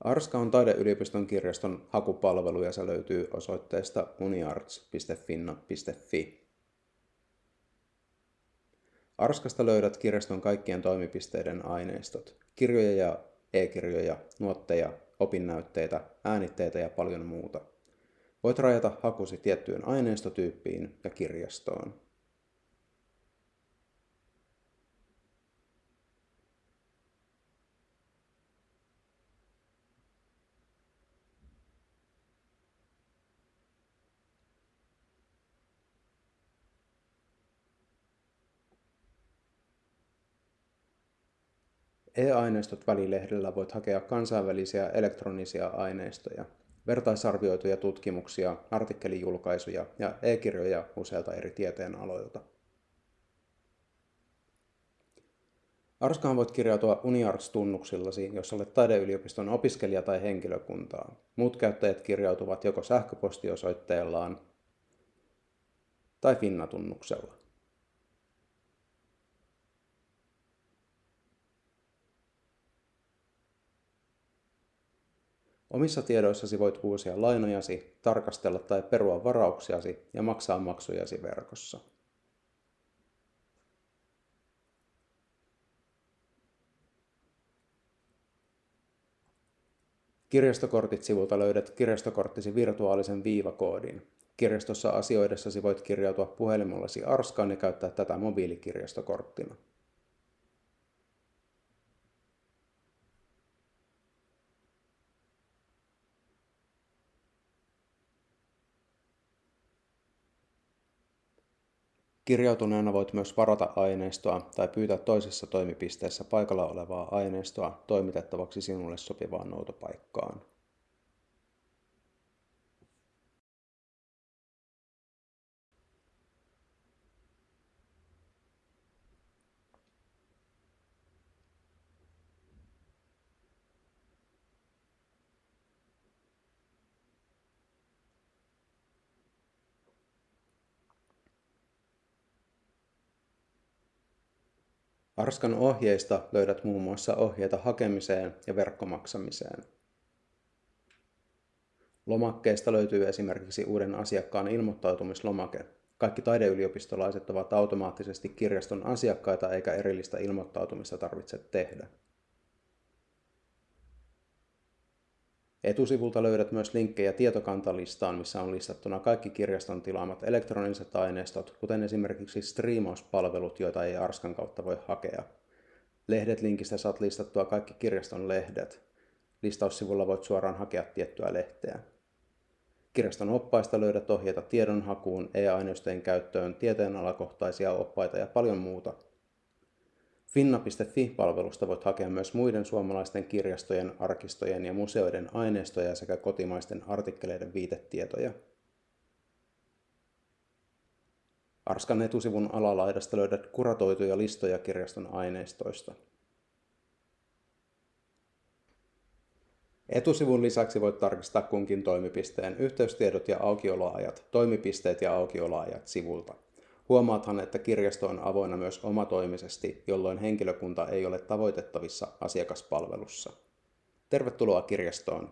Arska on taideyliopiston kirjaston hakupalvelu ja se löytyy osoitteesta uniarts.finna.fi. Arskasta löydät kirjaston kaikkien toimipisteiden aineistot, kirjoja ja e-kirjoja, nuotteja, opinnäytteitä, äänitteitä ja paljon muuta. Voit rajata hakusi tiettyyn aineistotyyppiin ja kirjastoon. E-aineistot välilehdellä voit hakea kansainvälisiä elektronisia aineistoja, vertaisarvioituja tutkimuksia, artikkelijulkaisuja ja e-kirjoja useilta eri tieteenaloilta. Arskaan voit kirjautua UniArts-tunnuksillasi, jos olet taideyliopiston opiskelija tai henkilökuntaa. Muut käyttäjät kirjautuvat joko sähköpostiosoitteellaan tai Finna-tunnuksella. Omissa tiedoissasi voit uusia lainojasi, tarkastella tai perua varauksiasi ja maksaa maksujasi verkossa. Kirjastokortit sivulta löydät kirjastokorttisi virtuaalisen viivakoodin. Kirjastossa asioidessasi voit kirjautua puhelimellasi Arskaan ja käyttää tätä mobiilikirjastokorttina. Kirjautuneena voit myös varata aineistoa tai pyytää toisessa toimipisteessä paikalla olevaa aineistoa toimitettavaksi sinulle sopivaan noutopaikkaan. Arskan ohjeista löydät muun muassa ohjeita hakemiseen ja verkkomaksamiseen. Lomakkeesta löytyy esimerkiksi uuden asiakkaan ilmoittautumislomake. Kaikki taideyliopistolaiset ovat automaattisesti kirjaston asiakkaita eikä erillistä ilmoittautumista tarvitse tehdä. Etusivulta löydät myös linkkejä tietokantalistaan, missä on listattuna kaikki kirjaston tilaamat elektroniset aineistot, kuten esimerkiksi striimauspalvelut, joita ei Arskan kautta voi hakea. Lehdet-linkistä saat listattua kaikki kirjaston lehdet. Listaussivulla voit suoraan hakea tiettyä lehteä. Kirjaston oppaista löydät ohjeita tiedonhakuun, e-aineistojen käyttöön, tieteenalakohtaisia oppaita ja paljon muuta – Finna.fi-palvelusta voit hakea myös muiden suomalaisten kirjastojen, arkistojen ja museoiden aineistoja sekä kotimaisten artikkeleiden viitetietoja. Arskan etusivun alalaidasta löydät kuratoituja listoja kirjaston aineistoista. Etusivun lisäksi voit tarkistaa kunkin toimipisteen yhteystiedot ja aukioloajat, toimipisteet ja aukioloajat sivulta. Huomaathan, että kirjasto on avoinna myös omatoimisesti, jolloin henkilökunta ei ole tavoitettavissa asiakaspalvelussa. Tervetuloa kirjastoon!